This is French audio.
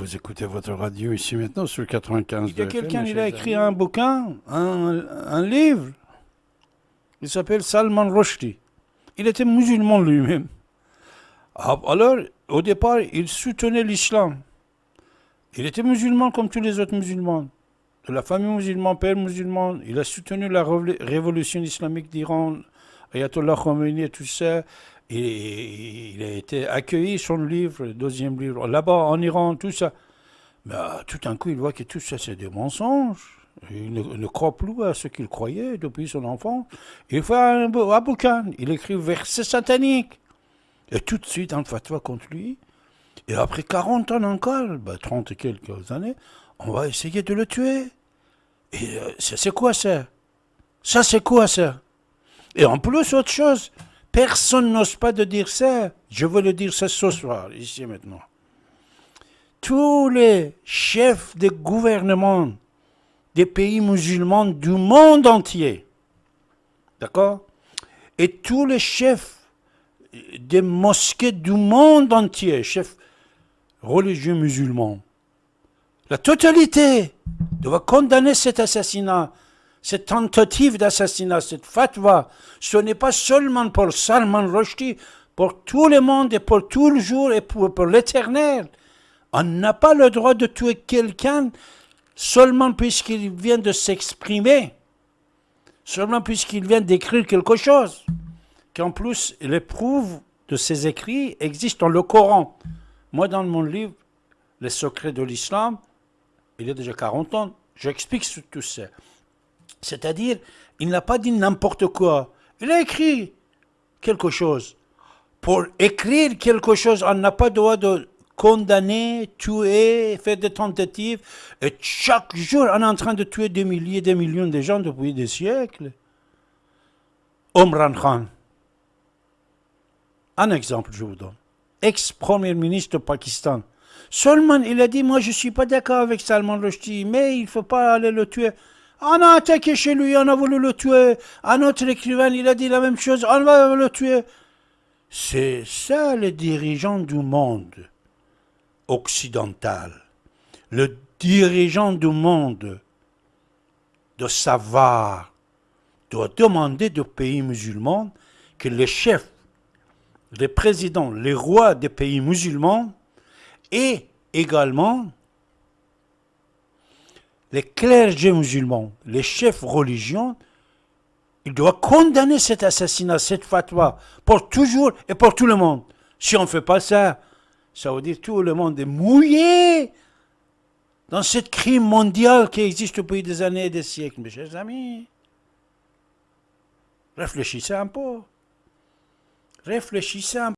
Vous écoutez votre radio ici maintenant sur 95. Il y a quelqu'un, il a écrit un bouquin, un, un livre. Il s'appelle Salman Rushdie. Il était musulman lui-même. Ah, alors, au départ, il soutenait l'islam. Il était musulman comme tous les autres musulmans. De la famille musulmane, père musulman. Il a soutenu la révolution islamique d'Iran, Ayatollah Khomeini et tout ça. Il a été accueilli, son livre, le deuxième livre, là-bas en Iran, tout ça. Mais euh, tout d'un coup, il voit que tout ça, c'est des mensonges. Il ne, croit plus à ce qu'il croyait depuis son enfant. Il fait un, un bouquin, il écrit versets sataniques. Et tout de suite, un fatwa contre lui. Et après 40 ans encore, 30 bah, et quelques années, on va essayer de le tuer. Et euh, c'est quoi ça? Ça, c'est quoi ça? Et en plus, autre chose, Personne n'ose pas de dire ça. Je veux le dire ça ce soir, ici maintenant. Tous les chefs de gouvernement des pays musulmans du monde entier, d'accord? Et tous les chefs des mosquées du monde entier, chefs religieux musulmans, la totalité doit condamner cet assassinat cette tentative d'assassinat, cette fatwa, ce n'est pas seulement pour Salman Rushdie, pour tout le monde et pour tout le jour et pour, l'éternel. On n'a pas le droit de tuer quelqu'un seulement puisqu'il vient de s'exprimer, seulement puisqu'il vient d'écrire quelque chose, qu'en plus les preuves de ses écrits existent dans le Coran. Moi, dans mon livre, Les secrets de l'islam, il y a déjà 40 ans, j'explique tout ça. C'est-à-dire, il n'a pas dit n'importe quoi. Il a écrit quelque chose. Pour écrire quelque chose, on n'a pas le droit de condamner, tuer, faire des tentatives. Et chaque jour, on est en train de tuer des milliers, des millions de gens depuis des siècles. Omran Khan. Un exemple, je vous donne. Ex-premier ministre du Pakistan. Seulement, il a dit, moi, je ne suis pas d'accord avec Salman Rushdie, mais il ne faut pas aller le tuer. On a attaqué chez lui, on a voulu le tuer. Un autre écrivain, il a dit la même chose, on va le tuer. C'est ça le dirigeant du monde occidental. Le dirigeant du monde de savoir doit demander aux pays musulmans que les chefs, les présidents, les rois des pays musulmans et également les clergés musulmans, les chefs religieux, ils doivent condamner cet assassinat, cette fatwa, pour toujours et pour tout le monde. Si on ne fait pas ça, ça veut dire que tout le monde est mouillé dans cette crime mondial qui existe depuis des années et des siècles. Mes chers amis, réfléchissez un peu. Réfléchissez un peu.